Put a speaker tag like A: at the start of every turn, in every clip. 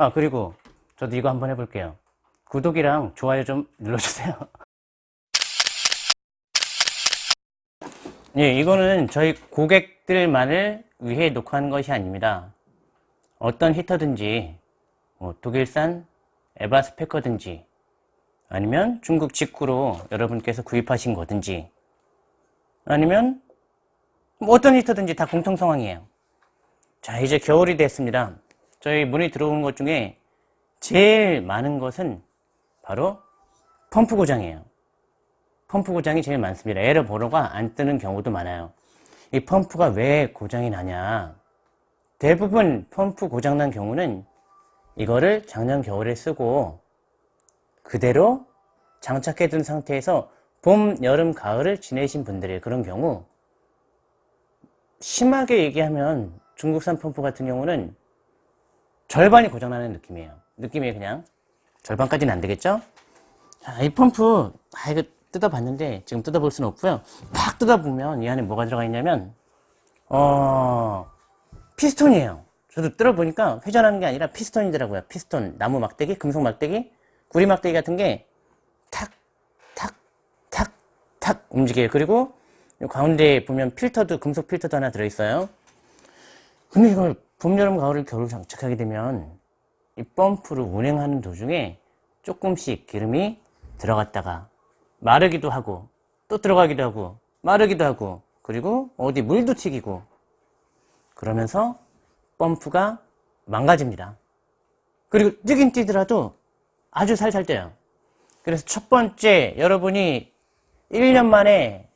A: 아 그리고 저도 이거 한번 해볼게요. 구독이랑 좋아요 좀 눌러주세요. 예, 이거는 저희 고객들만을 위해 녹화한 것이 아닙니다. 어떤 히터든지 뭐 독일산 에바스페커든지 아니면 중국 직구로 여러분께서 구입하신 거든지 아니면 뭐 어떤 히터든지 다 공통 상황이에요. 자 이제 겨울이 됐습니다 저희 문이 들어오는 것 중에 제일 많은 것은 바로 펌프 고장이에요. 펌프 고장이 제일 많습니다. 에러 번호가 안 뜨는 경우도 많아요. 이 펌프가 왜 고장이 나냐? 대부분 펌프 고장난 경우는 이거를 작년 겨울에 쓰고 그대로 장착해 둔 상태에서 봄, 여름, 가을을 지내신 분들의 그런 경우 심하게 얘기하면 중국산 펌프 같은 경우는 절반이 고장나는 느낌이에요. 느낌이 그냥 절반까지는 안 되겠죠? 자, 이 펌프 아 이거 뜯어봤는데 지금 뜯어볼 수는 없고요. 팍 뜯어보면 이 안에 뭐가 들어가 있냐면 어 피스톤이에요. 저도 뜯어보니까 회전하는 게 아니라 피스톤이더라고요. 피스톤 나무 막대기 금속 막대기 구리 막대기 같은 게 탁 탁 탁 탁 움직여요. 그리고 가운데 보면 필터도 금속 필터도 하나 들어있어요. 근데 이걸 봄, 여름, 가을, 겨울 장착하게 되면 이 펌프를 운행하는 도중에 조금씩 기름이 들어갔다가 마르기도 하고 또 들어가기도 하고 마르기도 하고 그리고 어디 물도 튀기고 그러면서 펌프가 망가집니다. 그리고 뛰긴 뛰더라도 아주 살살 뛰어요. 그래서 첫 번째 여러분이 1년 만에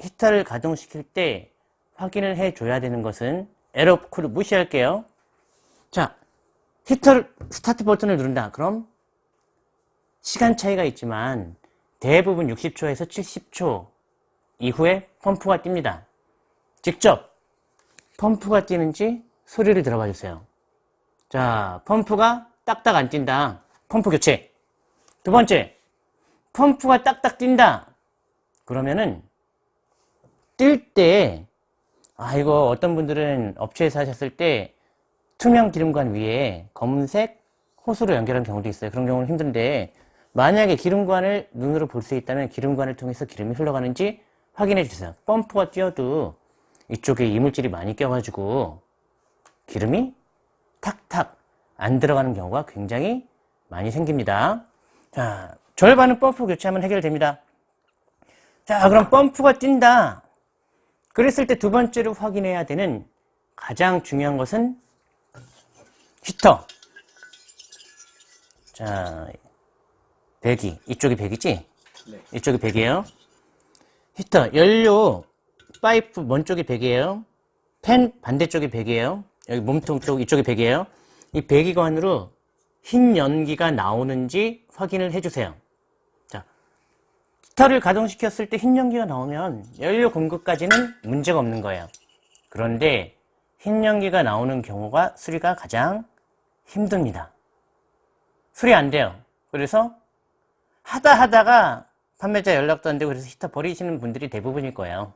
A: 히터를 가동시킬 때 확인을 해 줘야 되는 것은 에러 코드를 무시할게요. 자 히터를 스타트 버튼을 누른다. 그럼 시간 차이가 있지만 대부분 60초에서 70초 이후에 펌프가 뜁니다. 직접 펌프가 뛰는지 소리를 들어봐 주세요. 자 펌프가 딱딱 안 뛴다. 펌프 교체. 두 번째 펌프가 딱딱 뛴다. 그러면은 뛸 때 아 이거 어떤 분들은 업체에서 하셨을 때 투명 기름관 위에 검은색 호스로 연결한 경우도 있어요. 그런 경우는 힘든데 만약에 기름관을 눈으로 볼 수 있다면 기름관을 통해서 기름이 흘러가는지 확인해 주세요. 펌프가 뛰어도 이쪽에 이물질이 많이 껴가지고 기름이 탁탁 안 들어가는 경우가 굉장히 많이 생깁니다. 자 절반은 펌프 교체하면 해결됩니다. 자 그럼 펌프가 뛴다 그랬을 때 두 번째로 확인해야 되는 가장 중요한 것은 히터. 자 배기. 이쪽이 배기지? 네. 이쪽이 배기예요? 히터. 연료 파이프 먼 쪽이 배기예요? 팬 반대쪽이 배기예요? 여기 몸통 쪽 이쪽이 배기예요? 이 배기관으로 흰 연기가 나오는지 확인을 해주세요. 자 히터를 가동시켰을 때 흰 연기가 나오면 연료 공급까지는 문제가 없는 거예요. 그런데 흰 연기가 나오는 경우가 수리가 가장 힘듭니다. 수리 안 돼요. 그래서 하다 하다가 판매자 연락도 안 되고 그래서 히터 버리시는 분들이 대부분일 거예요.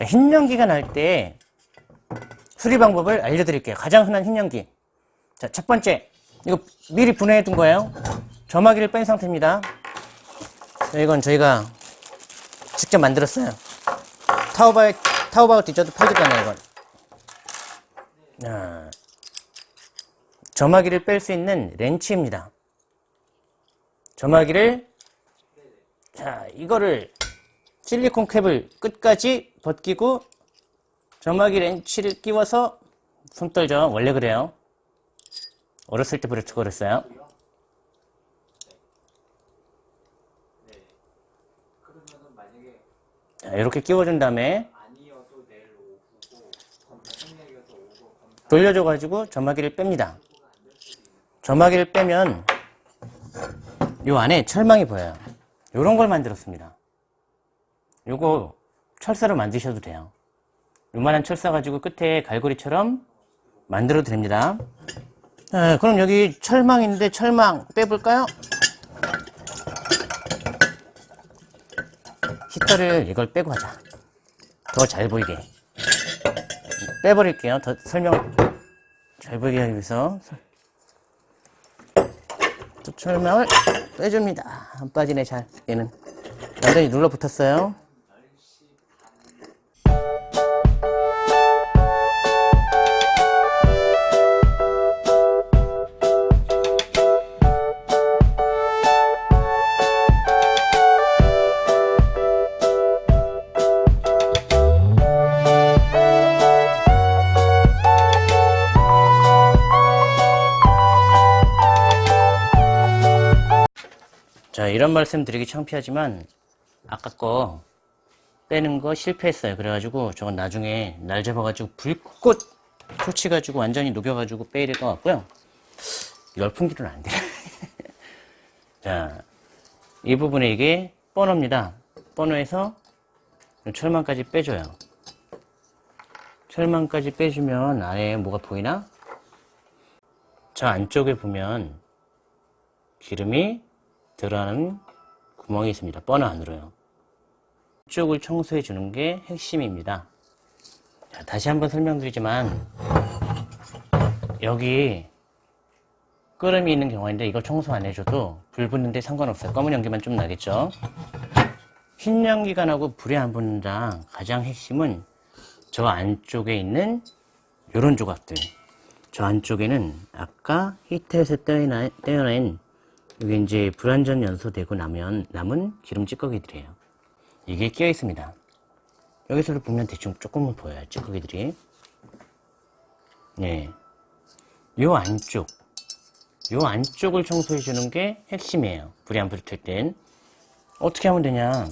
A: 흰 연기가 날 때 수리 방법을 알려드릴게요. 가장 흔한 흰 연기. 자, 첫 번째. 이거 미리 분해해 둔 거예요. 점화기를 뺀 상태입니다. 자, 이건 저희가 직접 만들었어요. 타오바오 뒤져도 팔지도 않아요 이건. 자, 점화기를 뺄 수 있는 렌치입니다. 점화기를 자 이거를 실리콘 캡을 끝까지 벗기고 점화기 렌치를 끼워서 손 떨죠. 원래 그래요. 어렸을 때 부르쳐 그랬어요 이렇게 끼워준 다음에 돌려줘 가지고 점화기를 뺍니다. 점화기를 빼면 이 안에 철망이 보여요. 이런 걸 만들었습니다. 요거 철사로 만드셔도 돼요. 요만한 철사 가지고 끝에 갈고리처럼 만들어도 됩니다. 네, 그럼 여기 철망인데 철망 빼볼까요? 히터를 이걸 빼고 하자. 더 잘 보이게. 빼버릴게요. 더 설명 잘 보이게 하기 위해서 철망을 빼줍니다. 안 빠지네 잘. 얘는. 완전히 눌러 붙었어요. 이런 말씀 드리기 창피하지만 아까 거 빼는 거 실패했어요. 그래가지고 저건 나중에 날 잡아가지고 불꽃 토치가지고 완전히 녹여가지고 빼야 될 것 같고요. 열풍기는 안 돼요. 자 이 부분에 이게 버너입니다. 버너에서 철망까지 빼줘요. 철망까지 빼주면 아래에 뭐가 보이나? 저 안쪽에 보면 기름이 들어가는 구멍이 있습니다. 버너 안으로요. 이쪽을 청소해 주는 게 핵심입니다. 자, 다시 한번 설명드리지만 여기 끄름이 있는 경우인데 이거 청소 안 해줘도 불 붙는데 상관없어요. 검은 연기만 좀 나겠죠. 흰 연기가 나고 불이 안 붙는다. 가장 핵심은 저 안쪽에 있는 이런 조각들. 저 안쪽에는 아까 떼어낸, 떼어낸 이게 이제 불완전 연소되고 나면 남은 기름 찌꺼기들이에요. 이게 끼어 있습니다. 여기서도 보면 대충 조금은 보여요. 찌꺼기들이. 네. 요 안쪽. 요 안쪽을 청소해 주는 게 핵심이에요. 불이 안 붙을 땐. 어떻게 하면 되냐.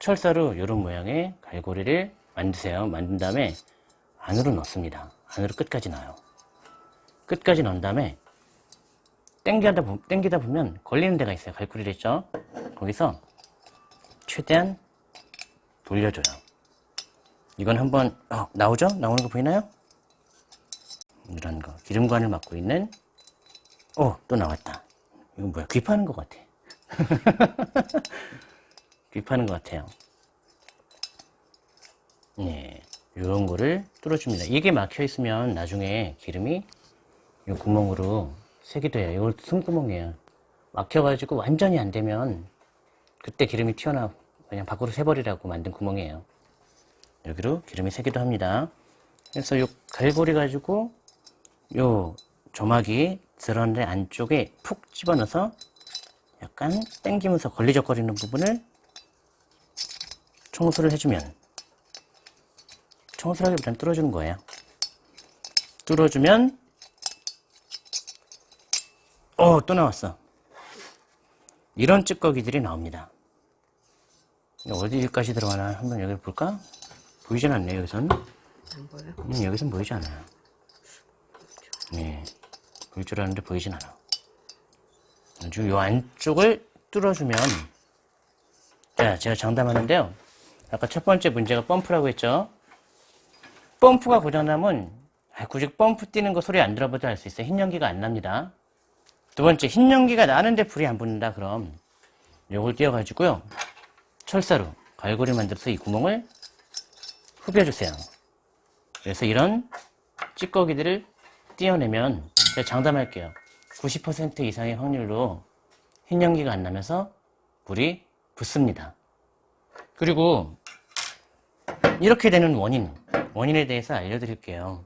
A: 철사로 이런 모양의 갈고리를 만드세요. 만든 다음에 안으로 넣습니다. 안으로 끝까지 넣어요. 끝까지 넣은 다음에 땡기다, 보, 땡기다 보면 걸리는 데가 있어요. 갈고리를 했죠? 거기서 최대한 돌려줘요. 이건 한번 어, 나오죠? 나오는 거 보이나요? 이런 거 기름관을 막고 있는 어, 또 나왔다. 이건 뭐야? 귀 파는 것 같아. 귀 파는 것 같아요. 네, 이런 거를 뚫어줍니다. 이게 막혀 있으면 나중에 기름이 이 구멍으로 색이 돼요. 이걸 숨구멍이에요. 막혀가지고 완전히 안 되면 그때 기름이 튀어나와 그냥 밖으로 새버리라고 만든 구멍이에요. 여기로 기름이 새기도 합니다. 그래서 이 갈고리 가지고 요 조막이 드러내 안쪽에 푹 집어넣어서 약간 당기면서 걸리적거리는 부분을 청소를 해주면 청소를 하기보다는 뚫어주는 거예요. 뚫어주면 어, 또 나왔어. 이런 찌꺼기들이 나옵니다. 어디까지 들어가나 한번 여기 볼까? 보이진 않네, 여기선.
B: 안 보여?
A: 음, 여기선 보이지 않아요. 네. 보일 줄 아는데 보이진 않아. 아주 요 안쪽을 뚫어주면, 자, 제가 장담하는데요. 아까 첫 번째 문제가 펌프라고 했죠? 펌프가 고장나면, 아, 굳이 펌프 뛰는 거 소리 안 들어봐도 알 수 있어요. 흰 연기가 안 납니다. 두 번째, 흰 연기가 나는데 불이 안 붙는다. 그럼 요걸 띄워가지고요. 철사로 갈고리 만들어서 이 구멍을 후벼주세요. 그래서 이런 찌꺼기들을 띄어내면 제가 장담할게요. 90% 이상의 확률로 흰 연기가 안 나면서 불이 붙습니다. 그리고 이렇게 되는 원인, 원인에 대해서 알려드릴게요.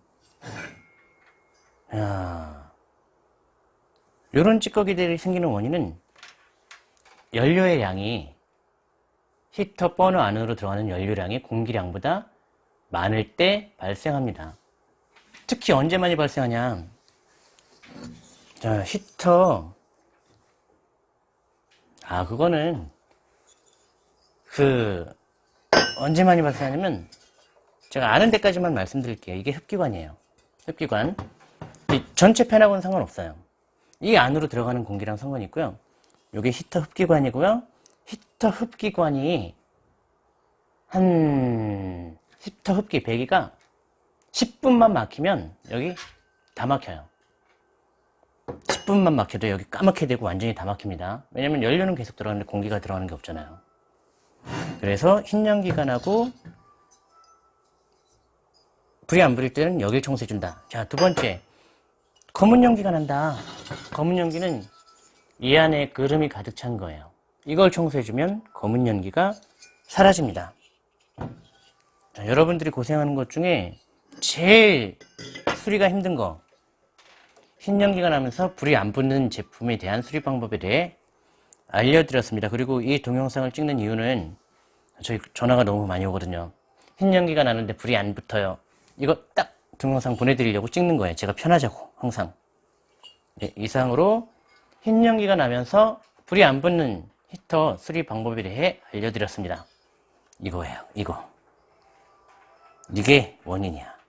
A: 야, 이런 찌꺼기들이 생기는 원인은 연료의 양이 히터 버너 안으로 들어가는 연료량이 공기량보다 많을 때 발생합니다. 특히 언제 많이 발생하냐? 자, 히터. 아, 그거는 그 언제 많이 발생하냐면 제가 아는 데까지만 말씀드릴게요. 이게 흡기관이에요. 흡기관. 전체 팬하고는 상관없어요. 이 안으로 들어가는 공기랑 상관이 있고요. 이게 히터 흡기관이고요. 히터 흡기관이 한 히터 흡기 배기가 10분만 막히면 여기 다 막혀요. 10분만 막혀도 여기 까맣게 되고 완전히 다 막힙니다. 왜냐면 연료는 계속 들어가는데 공기가 들어가는 게 없잖아요. 그래서 흰 연기관하고 불이 안 붙을 때는 여길 청소해준다. 자, 두 번째. 검은 연기가 난다. 검은 연기는 이 안에 그름이 가득 찬 거예요. 이걸 청소해주면 검은 연기가 사라집니다. 자, 여러분들이 고생하는 것 중에 제일 수리가 힘든 거, 흰 연기가 나면서 불이 안 붙는 제품에 대한 수리 방법에 대해 알려드렸습니다. 그리고 이 동영상을 찍는 이유는 저희 전화가 너무 많이 오거든요. 흰 연기가 나는데 불이 안 붙어요. 이거 딱 동영상 보내드리려고 찍는 거예요. 제가 편하자고 항상. 네, 이상으로 흰 연기가 나면서 불이 안 붙는 히터 수리 방법에 대해 알려드렸습니다. 이거예요. 이거. 이게 원인이야.